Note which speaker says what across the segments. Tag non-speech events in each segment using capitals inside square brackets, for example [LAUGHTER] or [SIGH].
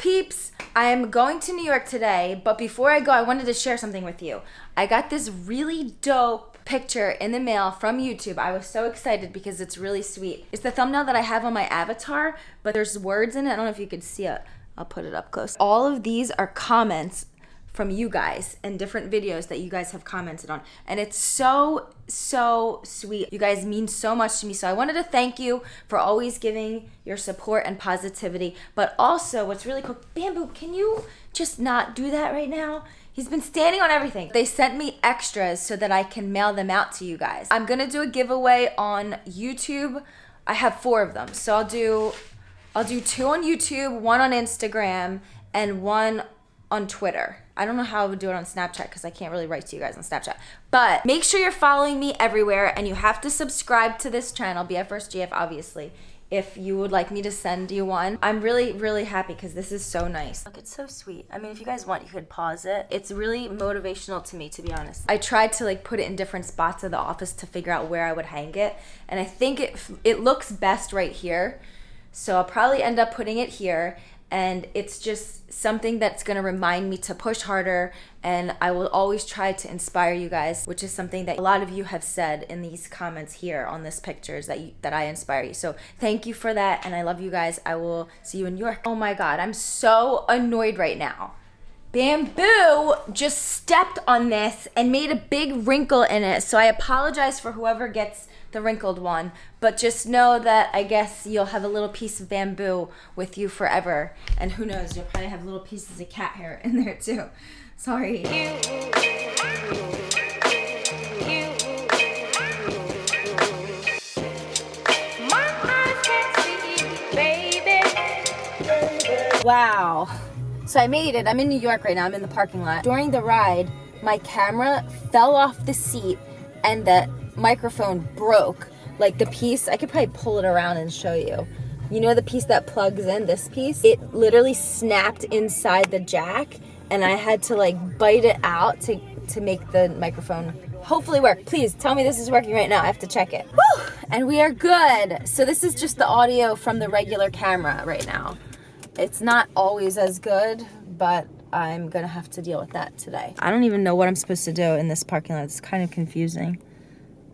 Speaker 1: peeps? I am going to New York today, but before I go, I wanted to share something with you. I got this really dope picture in the mail from YouTube. I was so excited because it's really sweet. It's the thumbnail that I have on my avatar, but there's words in it. I don't know if you could see it. I'll put it up close. All of these are comments from you guys and different videos that you guys have commented on. And it's so, so sweet. You guys mean so much to me. So I wanted to thank you for always giving your support and positivity. But also, what's really cool, Bamboo, can you just not do that right now? He's been standing on everything. They sent me extras so that I can mail them out to you guys. I'm gonna do a giveaway on YouTube. I have four of them. So I'll do I'll do two on YouTube, one on Instagram, and one on Twitter. I don't know how I would do it on Snapchat because I can't really write to you guys on Snapchat. But make sure you're following me everywhere and you have to subscribe to this channel, BF1stGF, obviously, if you would like me to send you one. I'm really, really happy because this is so nice. Look, it's so sweet. I mean, if you guys want, you could pause it. It's really motivational to me, to be honest. I tried to like put it in different spots of the office to figure out where I would hang it. And I think it, it looks best right here. So I'll probably end up putting it here and it's just something that's going to remind me to push harder. And I will always try to inspire you guys which is something that a lot of you have said in these comments here on this pictures that you, that I inspire you. So thank you for that and I love you guys. I will see you in New York. Oh my god I'm so annoyed right now Bamboo just stepped on this and made a big wrinkle in it so I apologize for whoever gets the wrinkled one. But just know that I guess you'll have a little piece of bamboo with you forever. And who knows, you'll probably have little pieces of cat hair in there too. Sorry. Wow. So I made it. I'm in New York right now. I'm in the parking lot. During the ride, my camera fell off the seat and the microphone broke. Like the piece, I could probably pull it around and show you. You know the piece that plugs in, this piece? It literally snapped inside the jack and I had to like bite it out to, to make the microphone hopefully work. Please tell me this is working right now. I have to check it. And we are good. So this is just the audio from the regular camera right now. It's not always as good, but I'm gonna have to deal with that today. I don't even know what I'm supposed to do in this parking lot. It's kind of confusing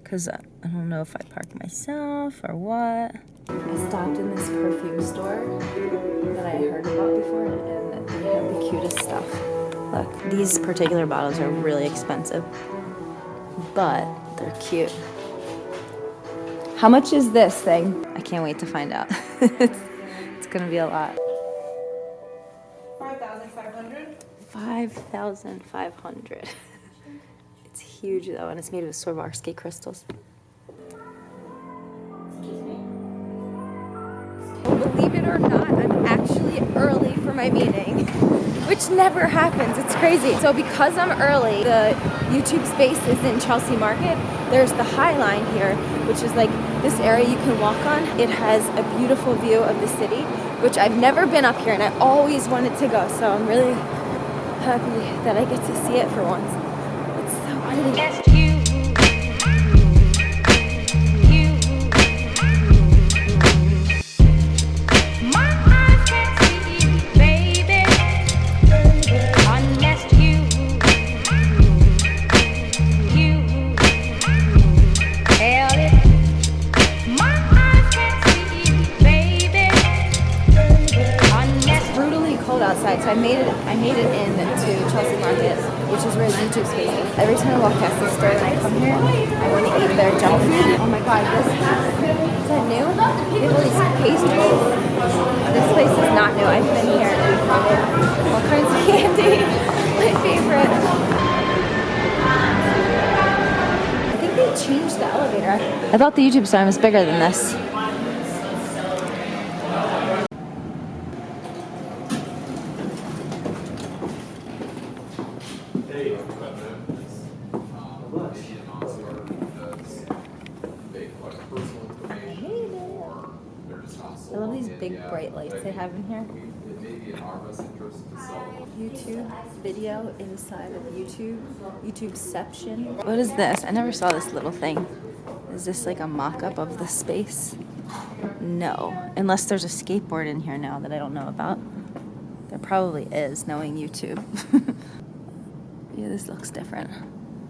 Speaker 1: because uh, I don't know if I park myself or what. I stopped in this perfume store that I heard about before and they have the cutest stuff. Look, these particular bottles are really expensive, but they're cute. How much is this thing? I can't wait to find out. [LAUGHS] it's, it's gonna be a lot.
Speaker 2: 5,500. [LAUGHS]
Speaker 1: it's huge though, and it's made of Swarovski crystals. Believe it or not, I'm actually early for my meeting, [LAUGHS] which never happens. It's crazy. So because I'm early, the YouTube space is in Chelsea Market. There's the High Line here, which is like this area you can walk on. It has a beautiful view of the city, which I've never been up here and I always wanted to go. So I'm really happy that I get to see it for once. Just you. outside, YouTube space. Every time I walk past this store and I come here, I want to eat their junk food. Oh my god, this is that new? They have all these pastries. This place is not new. I've been here and had all kinds of candy. [LAUGHS] my favorite. I think they changed the elevator. I thought the YouTube sign was bigger than this. I love these big bright lights they have in here. YouTube video inside of YouTube. YouTubeception. What is this? I never saw this little thing. Is this like a mock-up of the space? No. Unless there's a skateboard in here now that I don't know about. There probably is, knowing YouTube. [LAUGHS] yeah, this looks different.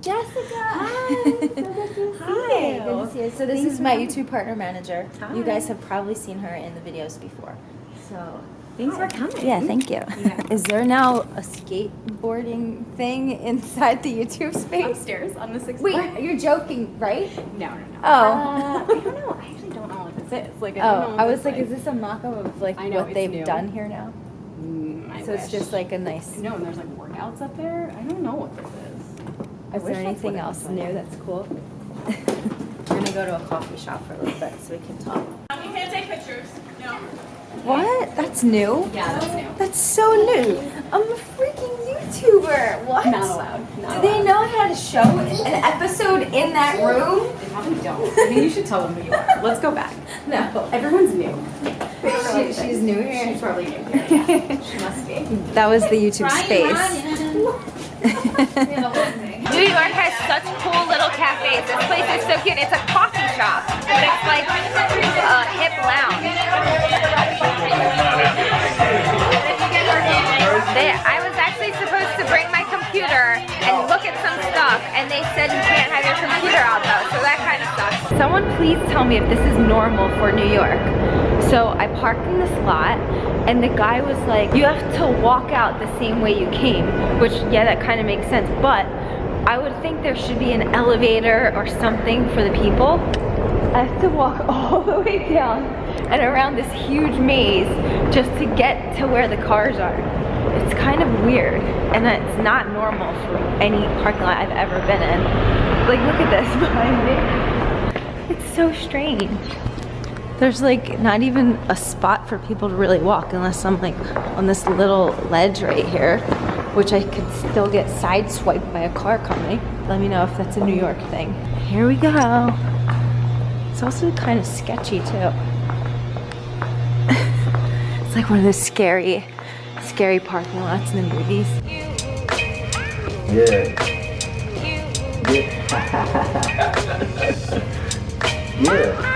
Speaker 1: Jessica! [LAUGHS] Hi! so good to
Speaker 2: Hi.
Speaker 1: you. Good to see you. So this
Speaker 2: Thanks
Speaker 1: is my YouTube partner manager.
Speaker 2: Hi.
Speaker 1: You guys have probably seen her in the videos before. So
Speaker 2: Thanks for coming.
Speaker 1: yeah, thank you.
Speaker 2: Yeah. [LAUGHS]
Speaker 1: Is there now a skateboarding thing inside the YouTube space?
Speaker 2: Upstairs on the sixth floor.
Speaker 1: Wait,
Speaker 2: floor.
Speaker 1: you're joking, right?
Speaker 2: No, no, no.
Speaker 1: Oh.
Speaker 2: Uh, [LAUGHS] I don't know. I actually don't know what this is. Like, I don't know
Speaker 1: Oh, I was
Speaker 2: this
Speaker 1: like, is this a mock-up of like
Speaker 2: know,
Speaker 1: what they've
Speaker 2: new.
Speaker 1: done here now?
Speaker 2: I
Speaker 1: So it's
Speaker 2: wish.
Speaker 1: just like a nice.
Speaker 2: No, and there's like workouts up there. I don't know what this is. I
Speaker 1: Is
Speaker 2: wish
Speaker 1: there
Speaker 2: that's what
Speaker 1: anything
Speaker 2: it
Speaker 1: else
Speaker 2: was like.
Speaker 1: new that's cool? [LAUGHS] We're gonna go to a coffee shop for a little bit so we can talk.
Speaker 3: You can't take pictures. No.
Speaker 1: What? That's new?
Speaker 2: Yeah, that's new.
Speaker 1: That's so new. I'm freaking YouTuber. What?
Speaker 2: Not allowed. Not
Speaker 1: Do they
Speaker 2: allowed.
Speaker 1: know how to show an episode in that room?
Speaker 2: They probably don't. I mean, you should tell them who you are. Let's go back. [LAUGHS]
Speaker 1: No.
Speaker 2: Everyone's new.
Speaker 1: She, she's new here.
Speaker 2: She's probably new here. [LAUGHS] Yeah. She must be.
Speaker 1: That was the YouTube space. [LAUGHS] New York has such cool little cafes. This place is so cute. It's a coffee shop, but it's like a hip lounge. Someone please tell me if this is normal for New York. So I parked in this lot, and the guy was like, you have to walk out the same way you came, which, yeah, that kind of makes sense, but I would think there should be an elevator or something for the people. I have to walk [LAUGHS] all the way down and around this huge maze just to get to where the cars are. It's kind of weird and it's not normal for any parking lot I've ever been in. Like look at this [LAUGHS] behind me. It's so strange. There's like not even a spot for people to really walk unless I'm like on this little ledge right here, which I could still get sideswiped by a car coming. Let me know if that's a New York thing. Here we go. It's also kind of sketchy too. [LAUGHS] it's like one of those scary, scary parking lots in the movies.
Speaker 4: Yeah. [LAUGHS] Yeah. [LAUGHS] yeah.